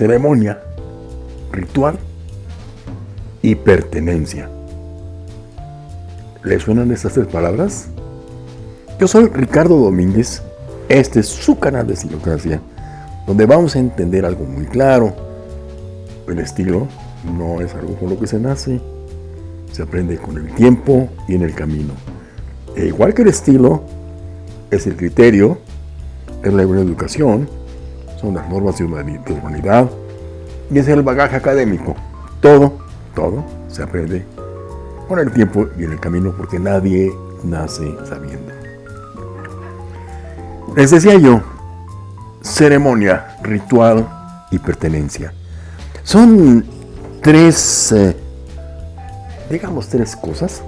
ceremonia, ritual y pertenencia. ¿Le suenan estas tres palabras? Yo soy Ricardo Domínguez, este es su canal de Estilocracia, donde vamos a entender algo muy claro. El estilo no es algo con lo que se nace, se aprende con el tiempo y en el camino. E igual que el estilo, es el criterio, es la educación, son las normas de humanidad y es el bagaje académico. Todo, todo se aprende con el tiempo y en el camino porque nadie nace sabiendo. Les decía yo, ceremonia, ritual y pertenencia. Son tres, eh, digamos, tres cosas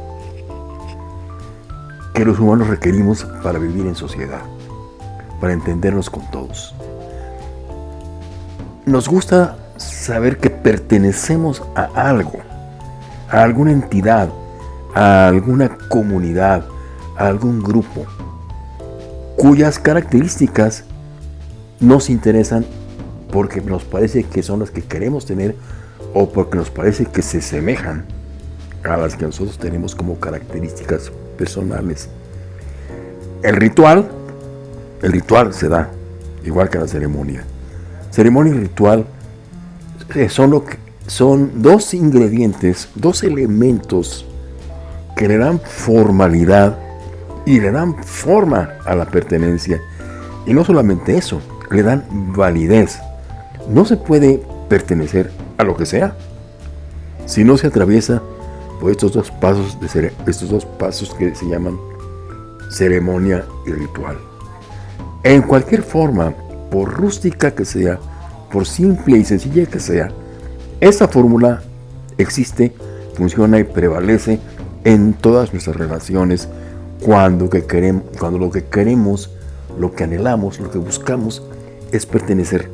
que los humanos requerimos para vivir en sociedad, para entendernos con todos. Nos gusta saber que pertenecemos a algo, a alguna entidad, a alguna comunidad, a algún grupo, cuyas características nos interesan porque nos parece que son las que queremos tener o porque nos parece que se semejan a las que nosotros tenemos como características personales. El ritual, el ritual se da igual que la ceremonia. Ceremonia y ritual eh, son, lo que, son dos ingredientes, dos elementos que le dan formalidad y le dan forma a la pertenencia. Y no solamente eso, le dan validez. No se puede pertenecer a lo que sea si no se atraviesa por estos dos pasos, de estos dos pasos que se llaman ceremonia y ritual. En cualquier forma, por rústica que sea, por simple y sencilla que sea, esta fórmula existe, funciona y prevalece en todas nuestras relaciones cuando, que queremos, cuando lo que queremos, lo que anhelamos, lo que buscamos es pertenecer.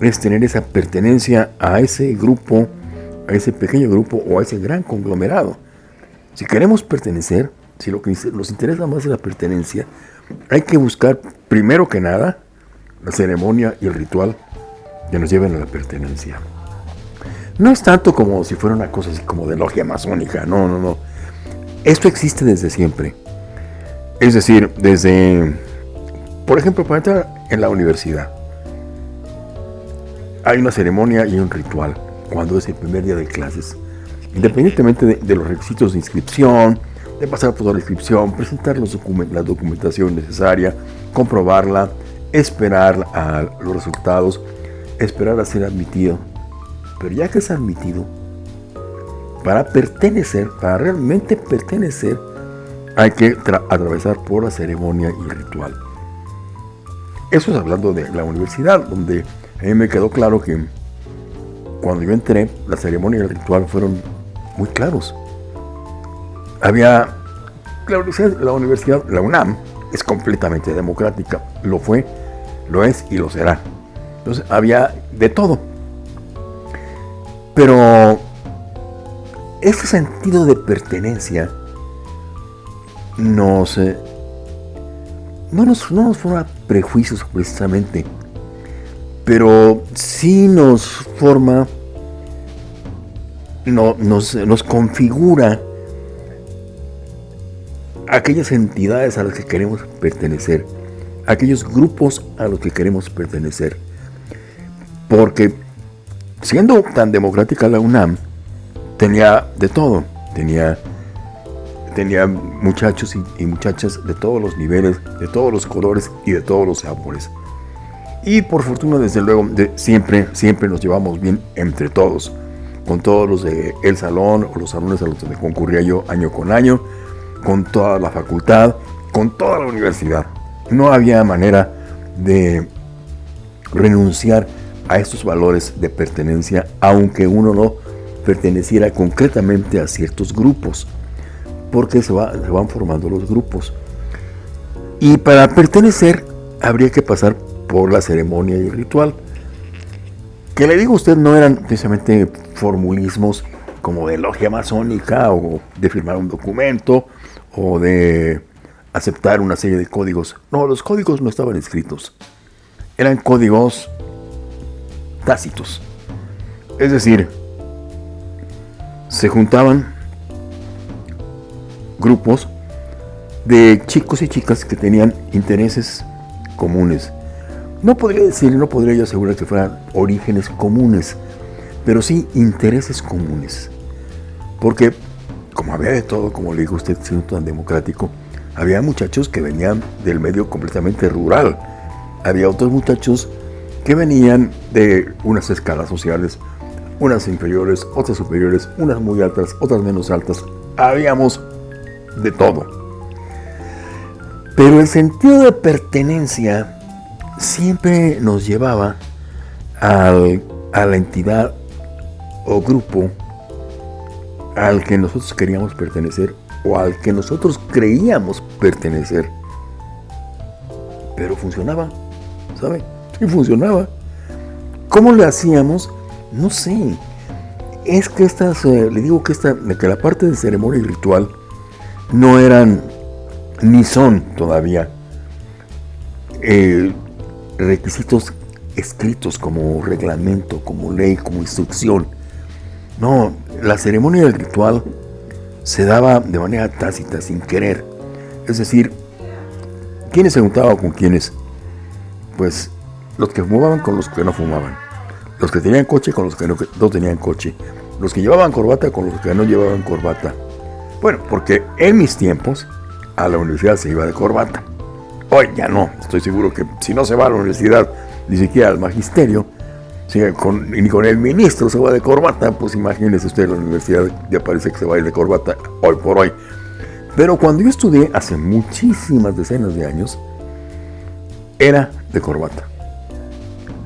Es tener esa pertenencia a ese grupo, a ese pequeño grupo o a ese gran conglomerado. Si queremos pertenecer, si lo que nos interesa más es la pertenencia, hay que buscar primero que nada la ceremonia y el ritual que nos lleven a la pertenencia. No es tanto como si fuera una cosa así como de logia masónica, no, no, no. Esto existe desde siempre. Es decir, desde, por ejemplo, para entrar en la universidad, hay una ceremonia y un ritual cuando es el primer día de clases. Independientemente de, los requisitos de inscripción, de pasar por la inscripción, presentar los la documentación necesaria, comprobarla, esperar a los resultados, esperar a ser admitido. Pero ya que es admitido, para pertenecer, para realmente pertenecer, hay que atravesar por la ceremonia y ritual. Eso es hablando de la universidad, donde a mí me quedó claro que cuando yo entré, la ceremonia y el ritual fueron muy claros. Había, la universidad, la UNAM, es completamente democrática, lo fue, lo es y lo será. Entonces había de todo. Pero ese sentido de pertenencia nos, no, nos, no nos forma prejuicios precisamente, pero sí nos forma, no, nos, nos configura aquellas entidades a las que queremos pertenecer, aquellos grupos a los que queremos pertenecer. Porque siendo tan democrática la UNAM, tenía de todo. Tenía, tenía muchachos y, muchachas de todos los niveles, de todos los colores y de todos los sabores. Y por fortuna, desde luego, siempre, siempre nos llevamos bien entre todos. Con todos los de el salón o los salones a los que concurría yo año con año, con toda la facultad, con toda la universidad. No había manera de renunciar a estos valores de pertenencia, aunque uno no perteneciera concretamente a ciertos grupos, porque se, van formando los grupos. Y para pertenecer habría que pasar por la ceremonia y el ritual. Que le digo a usted, no eran precisamente formulismos como de logia masónica o de firmar un documento o de aceptar una serie de códigos. No, los códigos no estaban escritos. Eran códigos tácitos. Es decir, se juntaban grupos de chicos y chicas que tenían intereses comunes. No podría decir, no podría yo asegurar que fueran orígenes comunes, pero sí intereses comunes. Porque, como había de todo, como le dijo usted, siendo tan democrático, había muchachos que venían del medio completamente rural. Había otros muchachos que venían de unas escalas sociales, unas inferiores, otras superiores, unas muy altas, otras menos altas. Habíamos de todo. Pero el sentido de pertenencia siempre nos llevaba a la entidad o grupo al que nosotros queríamos pertenecer o al que nosotros creíamos pertenecer. Pero funcionaba, ¿sabe? Y funcionaba. ¿Cómo le hacíamos? No sé. Es que estas, eh, le digo que, esta, que la parte de ceremonia y ritual no eran ni son todavía eh, requisitos escritos como reglamento, como ley, como instrucción. No, la ceremonia del ritual se daba de manera tácita, sin querer. Es decir, ¿quiénes se juntaban con quiénes? Pues los que fumaban con los que no fumaban. Los que tenían coche con los que no, no tenían coche. Los que llevaban corbata con los que no llevaban corbata. Bueno, porque en mis tiempos a la universidad se iba de corbata. Hoy ya no, estoy seguro que si no se va a la universidad, ni siquiera al magisterio, con, ni con el ministro se va de corbata, pues imagínese usted la universidad, ya parece que se va a ir de corbata hoy por hoy. Pero cuando yo estudié hace muchísimas decenas de años, era de corbata.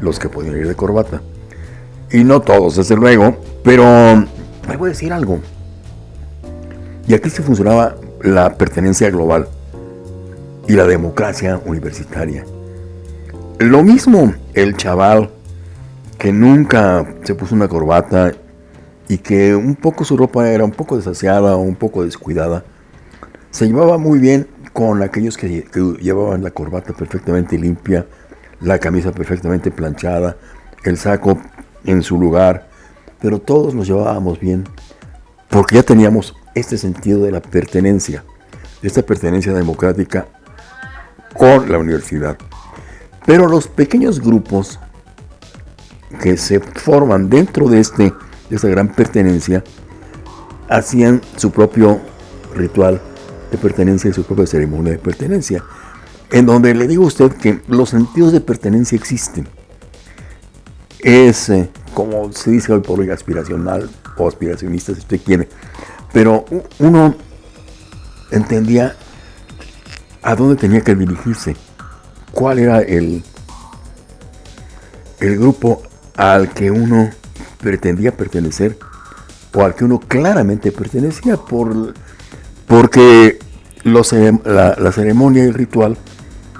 Los que podían ir de corbata. Y no todos, desde luego, pero me voy a decir algo. Y aquí se funcionaba la pertenencia global y la democracia universitaria. Lo mismo el chaval que nunca se puso una corbata y que un poco su ropa era un poco desaseada o un poco descuidada, se llevaba muy bien con aquellos que, llevaban la corbata perfectamente limpia, la camisa perfectamente planchada, el saco en su lugar, pero todos nos llevábamos bien porque ya teníamos este sentido de la pertenencia, esta pertenencia democrática con la universidad. Pero los pequeños grupos que se forman dentro de, este, de esta gran pertenencia hacían su propio ritual de pertenencia y su propia ceremonia de pertenencia, en donde le digo a usted que los sentidos de pertenencia existen. Es, eh, como se dice hoy por hoy, aspiracional o aspiracionista, si usted quiere, pero uno entendía a dónde tenía que dirigirse, cuál era el, el grupo al que uno pretendía pertenecer o al que uno claramente pertenecía por, porque los, la, la ceremonia y el ritual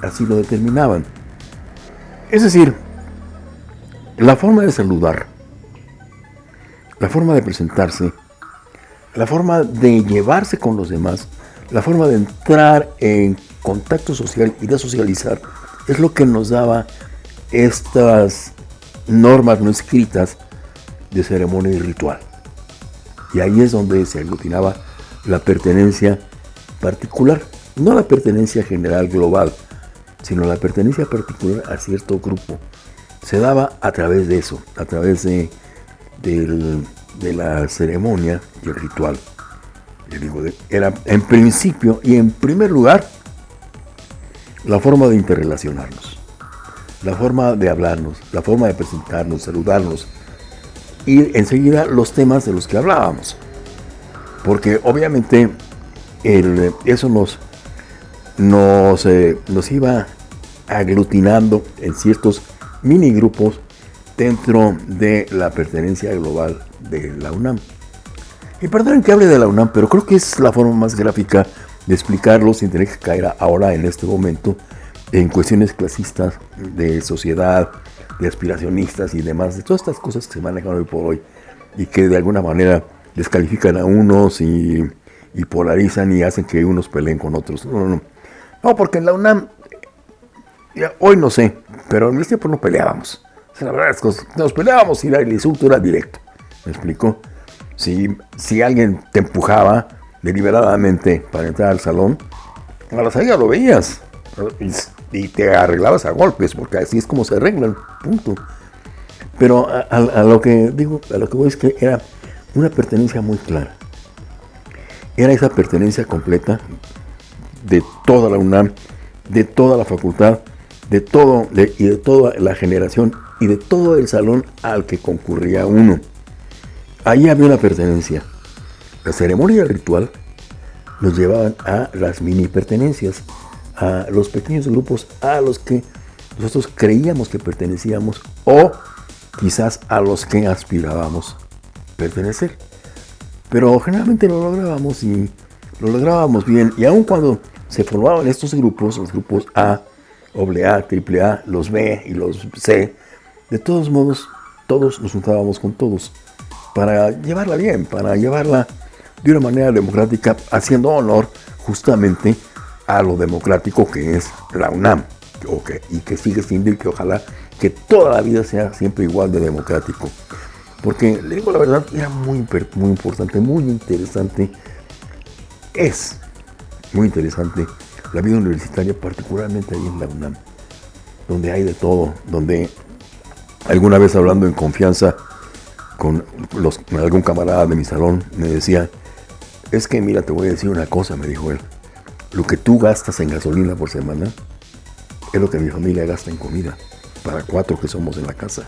así lo determinaban. Es decir, la forma de saludar, la forma de presentarse, la forma de llevarse con los demás, la forma de entrar en contacto social y de socializar, es lo que nos daba estas normas no escritas de ceremonia y ritual. Y ahí es donde se aglutinaba la pertenencia particular, no la pertenencia general global, sino la pertenencia particular a cierto grupo. Se daba a través de eso, a través de, de la ceremonia y el ritual. era en principio y en primer lugar la forma de interrelacionarnos, la forma de hablarnos, la forma de presentarnos, saludarnos y enseguida los temas de los que hablábamos. Porque obviamente eso nos, nos, eh, nos iba aglutinando en ciertos mini grupos dentro de la pertenencia global de la UNAM. Y perdonen que hable de la UNAM, pero creo que es la forma más gráfica de explicarlo sin tener que caer ahora en este momento en cuestiones clasistas de sociedad, de aspiracionistas y demás, de todas estas cosas que se manejan hoy por hoy y que de alguna manera descalifican a unos y, polarizan y hacen que unos peleen con otros. No, no, no. No, porque en la UNAM, hoy no sé, pero en ese tiempo no peleábamos. La verdad es que nos peleábamos y el insulto era directo. ¿Me explico? Si, si alguien te empujaba deliberadamente para entrar al salón, a la salida lo veías y, te arreglabas a golpes, porque así es como se arreglan, punto. Pero a, lo que digo, a lo que voy es que era una pertenencia muy clara. Era esa pertenencia completa de toda la UNAM, de toda la facultad, de todo y de toda la generación y de todo el salón al que concurría uno. Ahí había una pertenencia. La ceremonia ritual nos llevaban a las mini pertenencias, a los pequeños grupos a los que nosotros creíamos que pertenecíamos o quizás a los que aspirábamos pertenecer. Pero generalmente lo lográbamos y lo lográbamos bien. Y aun cuando se formaban estos grupos, los grupos A, AA, AAA, los B y los C, de todos modos, todos nos juntábamos con todos para llevarla bien, para llevarla de una manera democrática, haciendo honor justamente a lo democrático que es la UNAM, y que sigue siendo y que ojalá que toda la vida sea siempre igual de democrático. Porque, le digo la verdad, era muy, muy importante, muy interesante, es muy interesante la vida universitaria, particularmente ahí en la UNAM, donde hay de todo, donde alguna vez hablando en confianza con, los, algún camarada de mi salón, me decía, es que mira, te voy a decir una cosa, me dijo él, lo que tú gastas en gasolina por semana es lo que mi familia gasta en comida, para cuatro que somos en la casa.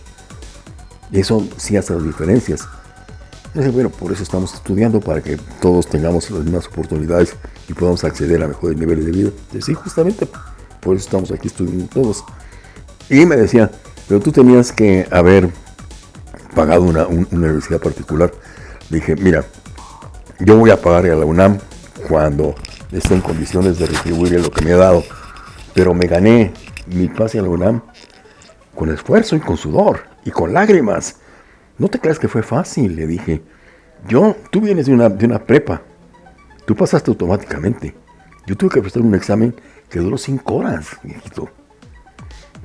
Y eso sí hace las diferencias. bueno, por eso estamos estudiando, para que todos tengamos las mismas oportunidades y podamos acceder a mejores niveles de vida. sí, justamente, por eso estamos aquí estudiando todos. Y me decía, pero tú tenías que haber pagado una, universidad particular. dije, mira, yo voy a pagar a la UNAM cuando esté en condiciones de retribuir lo que me ha dado. Pero me gané mi pase a la UNAM con esfuerzo y con sudor y con lágrimas. No te creas que fue fácil, le dije. Yo, tú vienes de una, de una prepa. Tú pasaste automáticamente. Yo tuve que prestar un examen que duró cinco horas, viejito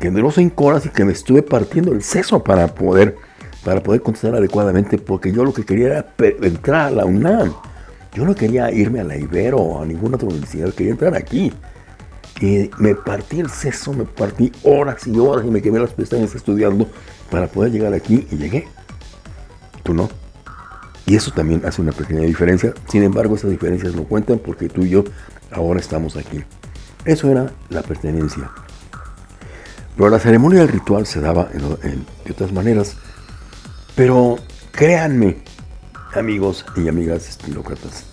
que duró cinco horas y que me estuve partiendo el seso para poder, para poder contestar adecuadamente, porque yo lo que quería era entrar a la UNAM. Yo no quería irme a la Ibero o a ninguna otra universidad, quería entrar aquí. Y me partí el seso, me partí horas y horas y me quemé las pestañas estudiando para poder llegar aquí y llegué. Tú no. Y eso también hace una pequeña diferencia. Sin embargo, esas diferencias no cuentan porque tú y yo ahora estamos aquí. Eso era la pertenencia. Pero la ceremonia del ritual se daba de otras maneras. Pero créanme, amigos y amigas estilócratas,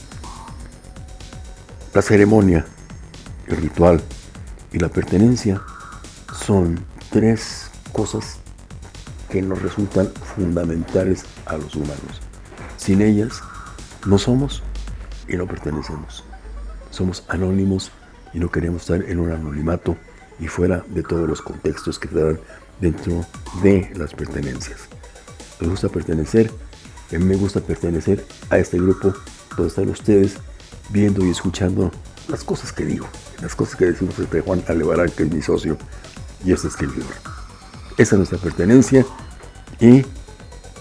la ceremonia, el ritual y la pertenencia son tres cosas que nos resultan fundamentales a los humanos. Sin ellas no somos y no pertenecemos. Somos anónimos y no queremos estar en un anonimato y fuera de todos los contextos que te dan dentro de las pertenencias. Me gusta pertenecer, a mí me gusta pertenecer a este grupo donde están ustedes viendo y escuchando las cosas que digo, las cosas que decimos entre Juan Alevarán, que es mi socio, y este escribidor. Esa es nuestra pertenencia y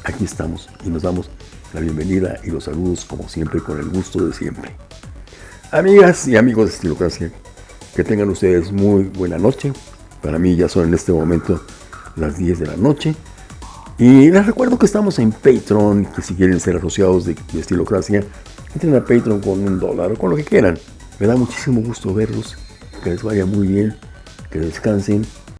aquí estamos y nos damos la bienvenida y los saludos como siempre con el gusto de siempre. Amigas y amigos de Estilocracia, que tengan ustedes muy buena noche. Para mí ya son en este momento las 10 de la noche. Y les recuerdo que estamos en Patreon, que si quieren ser asociados de, Estilocracia, entren a Patreon con un dólar o con lo que quieran. Me da muchísimo gusto verlos, que les vaya muy bien, que descansen